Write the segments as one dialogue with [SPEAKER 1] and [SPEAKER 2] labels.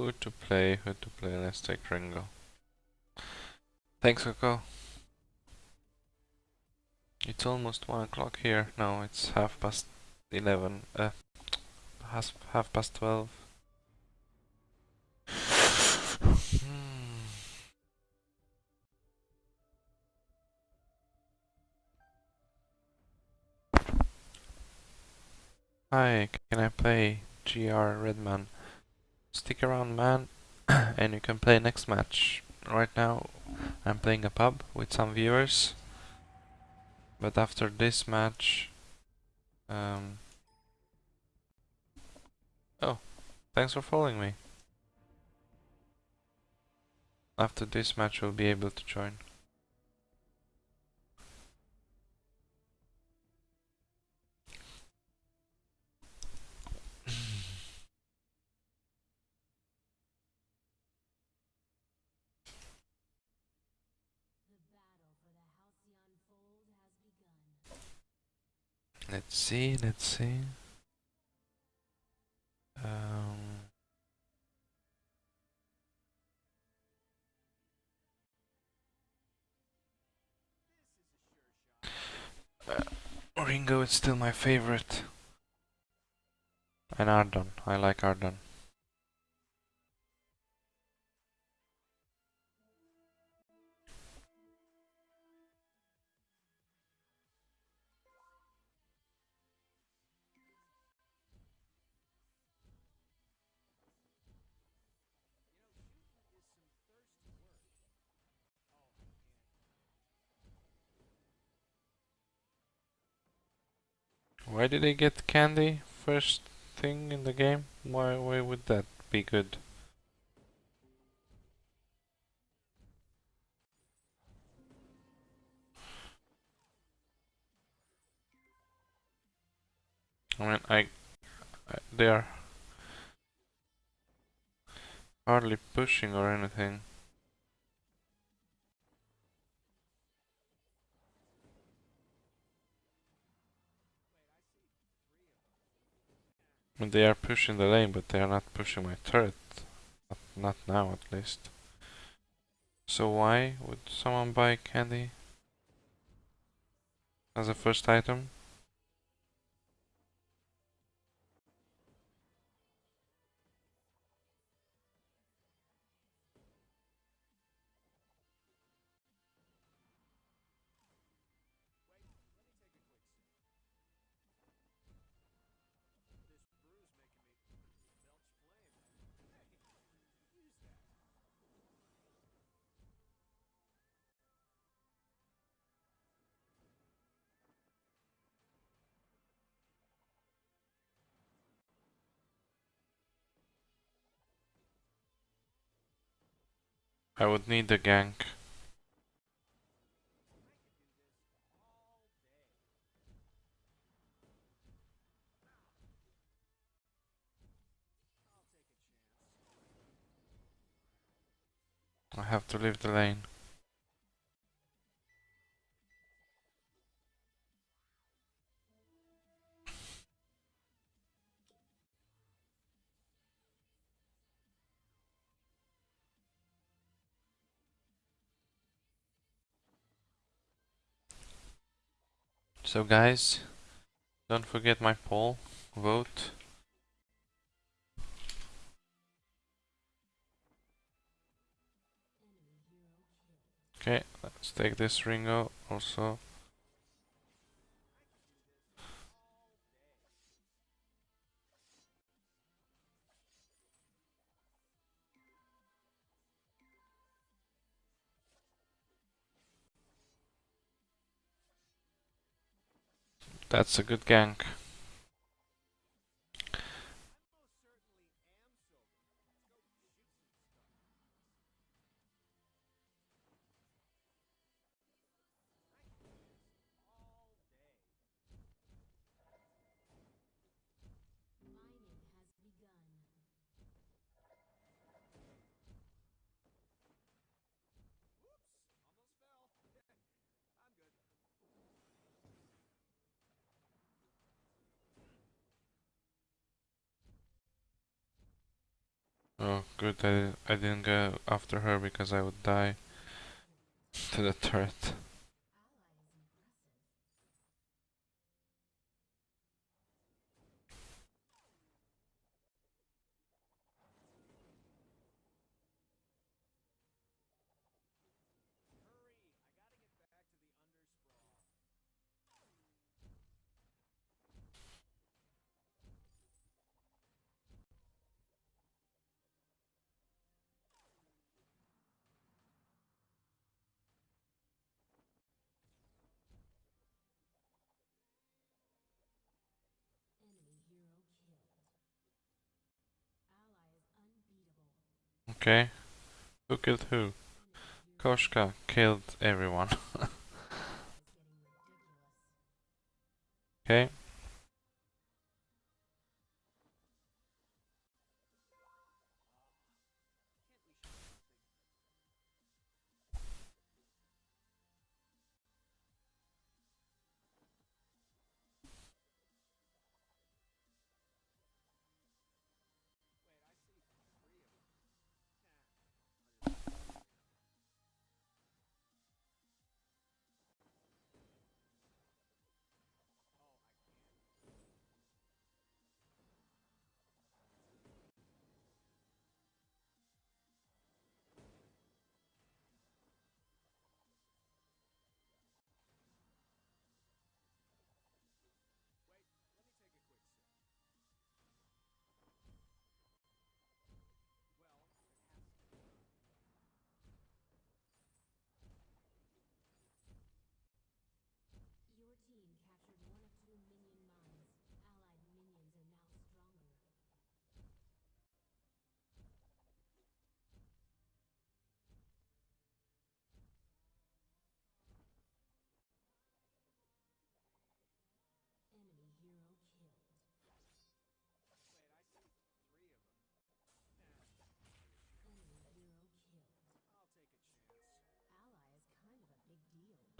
[SPEAKER 1] Who to play, who to play, let's take Ringo. Thanks Coco. It's almost 1 o'clock here. No, it's half past 11. Uh, half, half past 12. Hmm. Hi, can I play GR Redman? Stick around man and you can play next match. Right now I'm playing a pub with some viewers. But after this match... Um, oh, thanks for following me. After this match we'll be able to join. Let's see, let's see. Um, uh, Ringo is still my favorite. And Ardan, I like Ardan. Why did they get candy first thing in the game? Why, why would that be good? I mean, I, I they are hardly pushing or anything. They are pushing the lane, but they are not pushing my turret. Not, not now, at least. So why would someone buy candy as a first item? I would need the gank. I have to leave the lane. So guys, don't forget my poll, vote. Okay, let's take this Ringo also. That's a good gank. Oh, good. I, I didn't go after her because I would die to the turret. Okay. Who killed who? Koshka killed everyone. okay.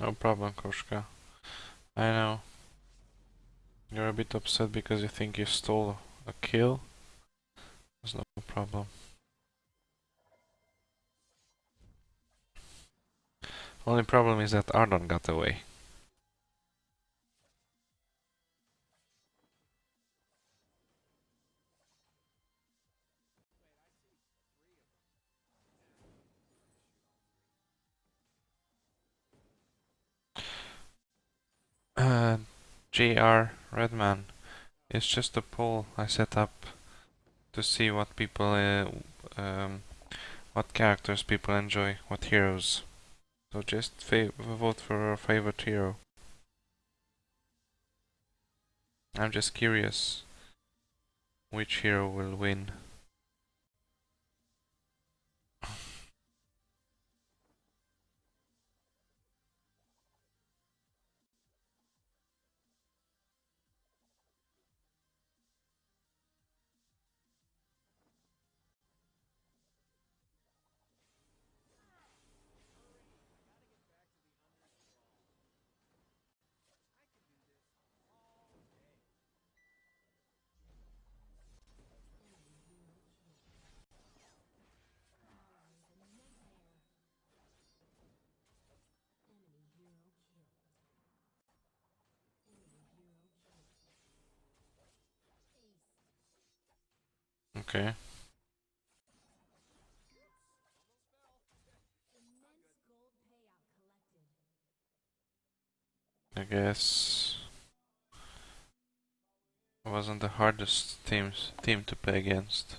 [SPEAKER 1] No problem, Koshka. I know. You're a bit upset because you think you stole a kill. There's no problem. Only problem is that Ardan got away. GR Redman. It's just a poll I set up to see what people, uh, um, what characters people enjoy, what heroes. So just vote for your favorite hero. I'm just curious which hero will win. Okay. I guess wasn't the hardest teams team to play against.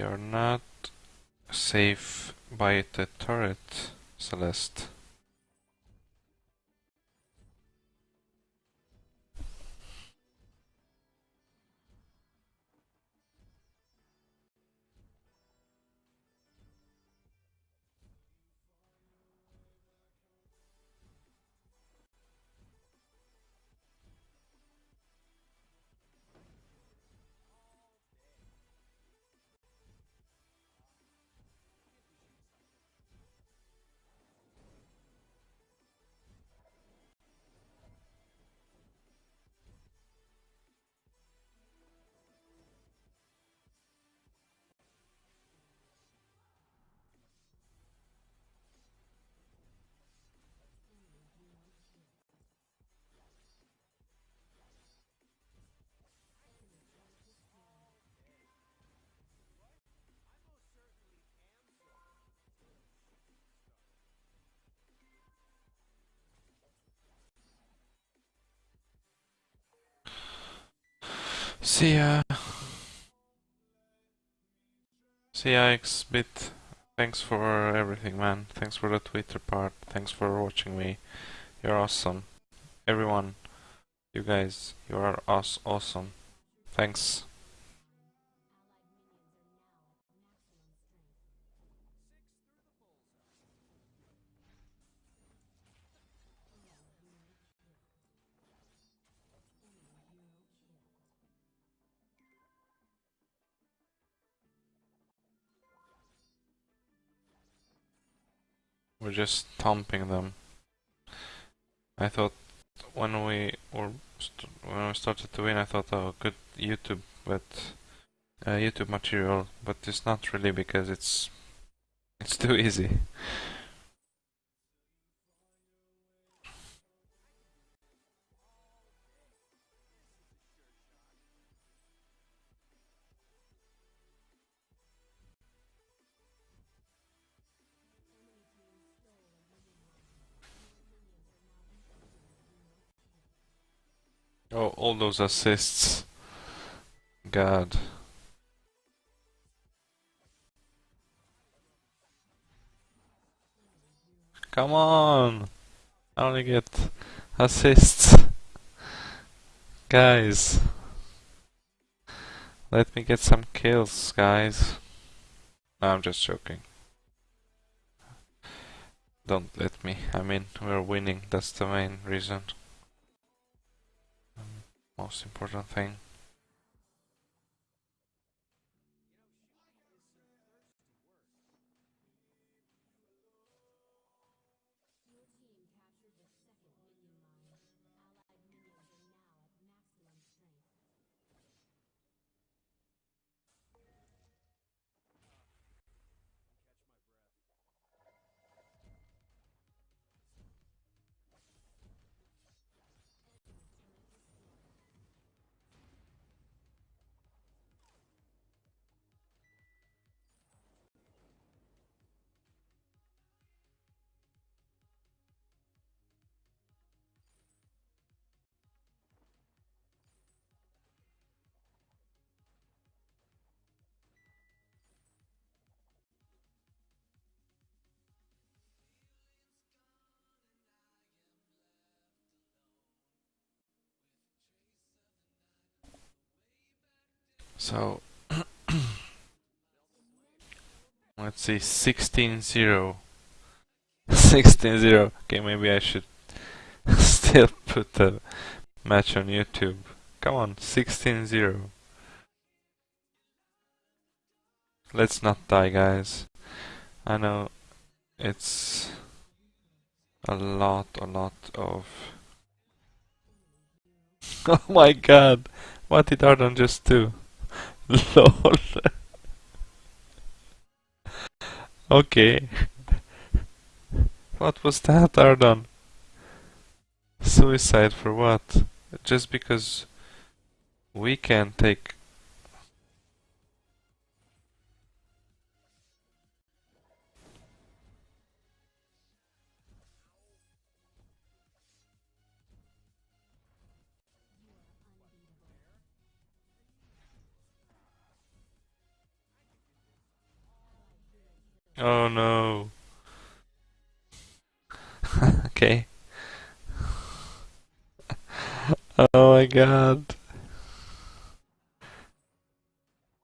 [SPEAKER 1] You're not safe by the turret, Celeste. See ya. See ya, Xbit. Thanks for everything, man. Thanks for the Twitter part. Thanks for watching me. You're awesome. Everyone, you guys, you are awesome. Thanks. We're just thumping them. I thought when we when we started to win, I thought, oh, good YouTube, but uh, YouTube material, but it's not really because it's it's too easy. Oh, all those assists. God. Come on! I only get assists. Guys. Let me get some kills, guys. No, I'm just joking. Don't let me. I mean, we're winning. That's the main reason. Most important thing. So let's see 16-0 16-0 okay maybe I should still put the match on YouTube. Come on 16-0 let's not die guys. I know it's a lot a lot of oh my god. What did Ardan just do LOL. okay. What was that, Ardan? Suicide for what? Just because we can take... Oh no. okay. oh my god.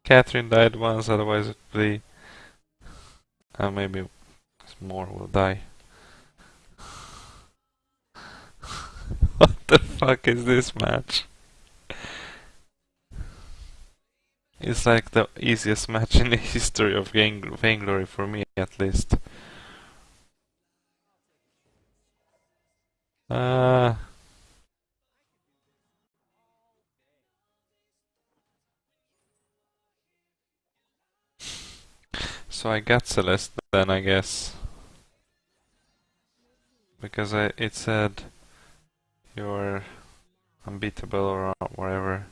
[SPEAKER 1] Catherine died once, otherwise be... Uh, maybe more will die. what the fuck is this match? It's like the easiest match in the history of Vainglory for me, at least. Uh, so I got Celeste then, I guess. Because I, it said you're unbeatable or whatever.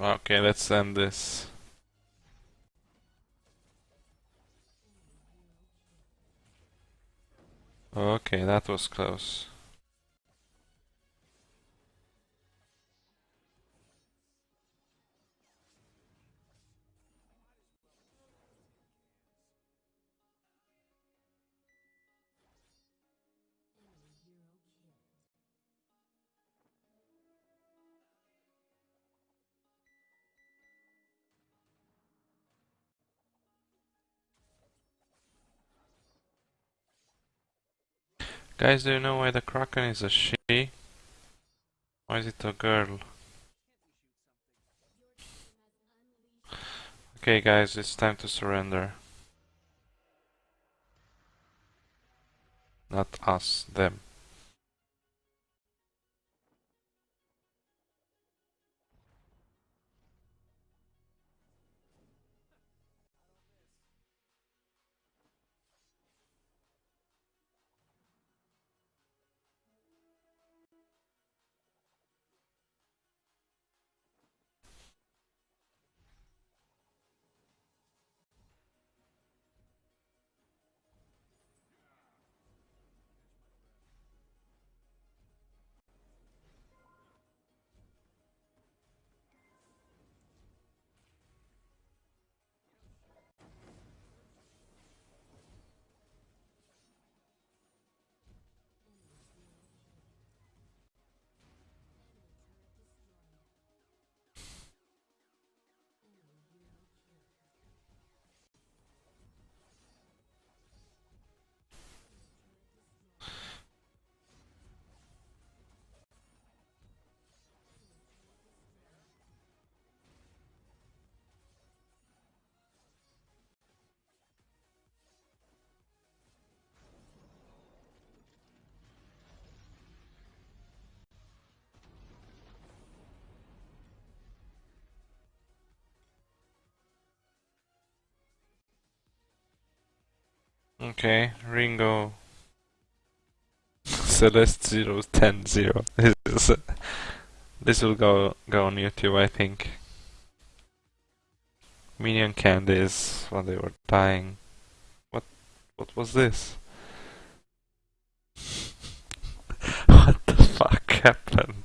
[SPEAKER 1] Okay, let's end this. Okay, that was close. Guys, do you know why the Kraken is a she? Why is it a girl? Okay guys, it's time to surrender. Not us, them. Okay, Ringo. Celeste 010 This, is, this will go go on YouTube, I think. Minion candies while they were dying. What what was this? what the fuck happened?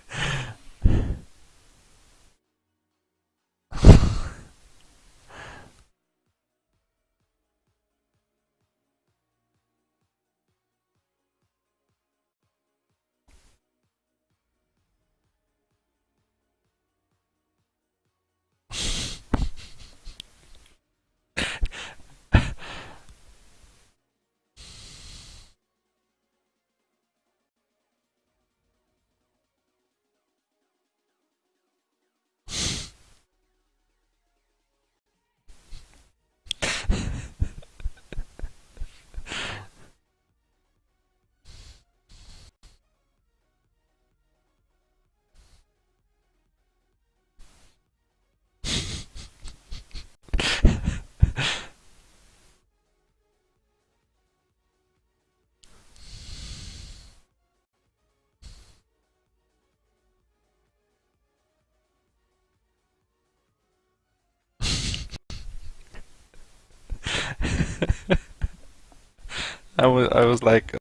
[SPEAKER 1] I was I was like